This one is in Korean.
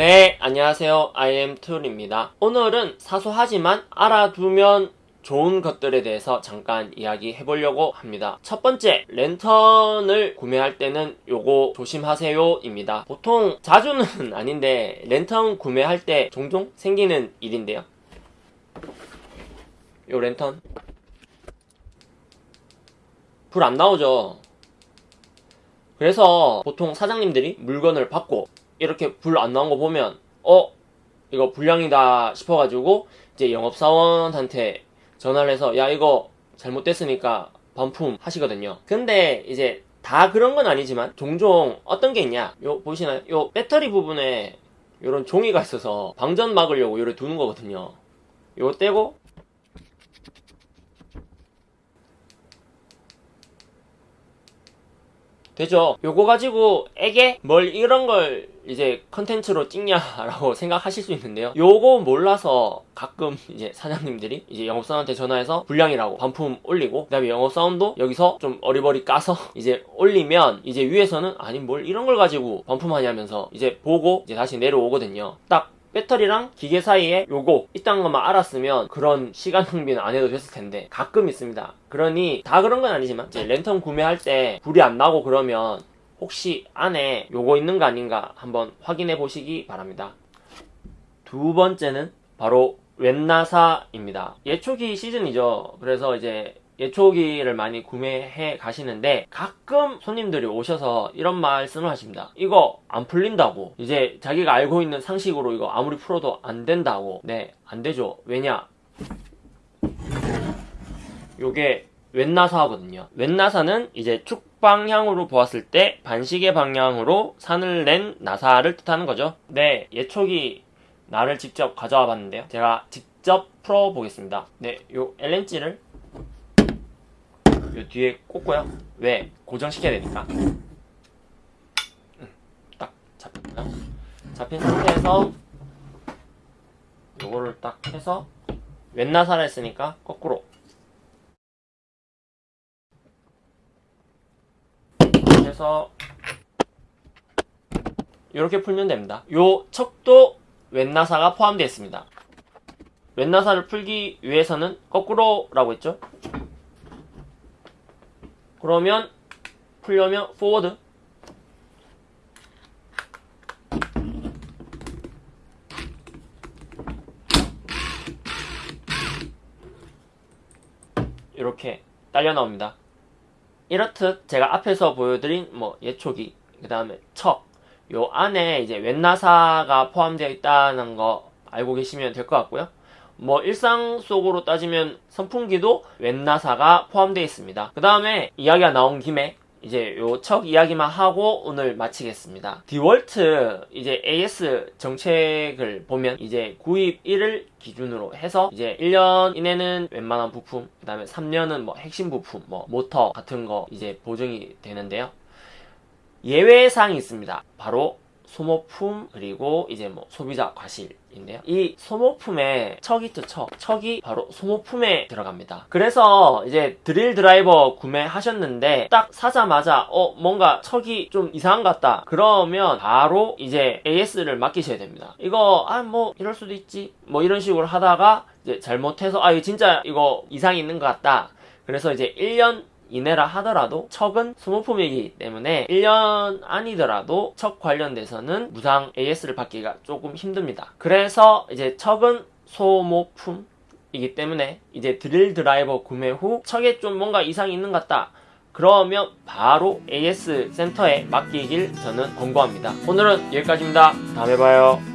네, 안녕하세요. IM툴입니다. 오늘은 사소하지만 알아두면 좋은 것들에 대해서 잠깐 이야기해 보려고 합니다. 첫 번째, 랜턴을 구매할 때는 요거 조심하세요 입니다. 보통 자주는 아닌데 랜턴 구매할 때 종종 생기는 일인데요. 요 랜턴 불 안 나오죠. 그래서 보통 사장님들이 물건을 받고 이렇게 불 안 나온 거 보면 어 이거 불량이다 싶어가지고 이제 영업사원한테 전화를 해서 야 이거 잘못됐으니까 반품 하시거든요. 근데 이제 다 그런 건 아니지만 종종 어떤 게 있냐 요 보시나요? 요 배터리 부분에 요런 종이가 있어서 방전 막으려고 요래 두는 거거든요. 요거 떼고 되죠. 요거 가지고 에게 뭘 이런 걸 이제 컨텐츠로 찍냐라고 생각하실 수 있는데요. 요거 몰라서 가끔 이제 사장님들이 이제 영업사원한테 전화해서 불량이라고 반품 올리고 그 다음에 영업사원도 여기서 좀 어리버리 까서 이제 올리면 이제 위에서는 아니 뭘 이런 걸 가지고 반품하냐면서 이제 보고 이제 다시 내려오거든요. 딱 배터리랑 기계 사이에 요거 있다는 것만 알았으면 그런 시간 낭비는 안 해도 됐을 텐데 가끔 있습니다. 그러니 다 그런 건 아니지만 이제 랜턴 구매할 때 불이 안 나고 그러면 혹시 안에 요거 있는 거 아닌가 한번 확인해 보시기 바랍니다. 두 번째는 바로 웬나사입니다. 예초기 시즌이죠. 그래서 이제 예초기를 많이 구매해 가시는데 가끔 손님들이 오셔서 이런 말씀을 하십니다. 이거 안 풀린다고. 이제 자기가 알고 있는 상식으로 이거 아무리 풀어도 안 된다고. 네, 안 되죠. 왜냐? 요게 웬나사거든요. 웬나사는 이제 축 방향으로 보았을 때 반시계 방향으로 산을 낸 나사를 뜻하는 거죠. 네, 예초기 나를 직접 가져와 봤는데요. 제가 직접 풀어 보겠습니다. 네, 요 LNG를 요 뒤에 꽂고요. 왜? 고정시켜야 되니까. 음, 딱 잡혔고요. 잡힌 상태에서 요거를 딱 해서 왼나사를 했으니까 거꾸로 해서 이렇게 풀면 됩니다. 요 척도 왼나사가 포함되어 있습니다. 왼나사를 풀기 위해서는 거꾸로라고 했죠? 그러면 풀려면 forward 이렇게 딸려 나옵니다. 이렇듯 제가 앞에서 보여드린 뭐 예초기 그 다음에 척 요 안에 이제 웬나사가 포함되어 있다는 거 알고 계시면 될 것 같고요. 뭐 일상 속으로 따지면 선풍기도 웬나사가 포함되어 있습니다. 그 다음에 이야기가 나온 김에 이제 요 척 이야기만 하고 오늘 마치겠습니다. 디월트 이제 AS 정책을 보면 이제 구입 1을 기준으로 해서 이제 1년 이내는 웬만한 부품, 그 다음에 3년은 뭐 핵심 부품, 뭐 모터 같은 거 이제 보증이 되는데요. 예외사항이 있습니다. 바로 소모품 그리고 이제 뭐 소비자 과실인데요. 이 소모품에 척이 있죠 척. 척이 바로 소모품에 들어갑니다. 그래서 이제 드릴 드라이버 구매하셨는데 딱 사자마자 어 뭔가 척이 좀 이상한 것 같다. 그러면 바로 이제 AS를 맡기셔야 됩니다. 이거 아 뭐 이럴 수도 있지 뭐 이런 식으로 하다가 이제 잘못해서 아 이거 진짜 이거 이상이 있는 것 같다. 그래서 이제 1년 이내라 하더라도 척은 소모품이기 때문에 1년 아니더라도 척 관련돼서는 무상 AS를 받기가 조금 힘듭니다. 그래서 이제 척은 소모품 이기 때문에 이제 드릴 드라이버 구매 후 척에 좀 뭔가 이상이 있는 것 같다. 그러면 바로 AS 센터에 맡기길 저는 권고합니다. 오늘은 여기까지입니다. 다음에 봐요.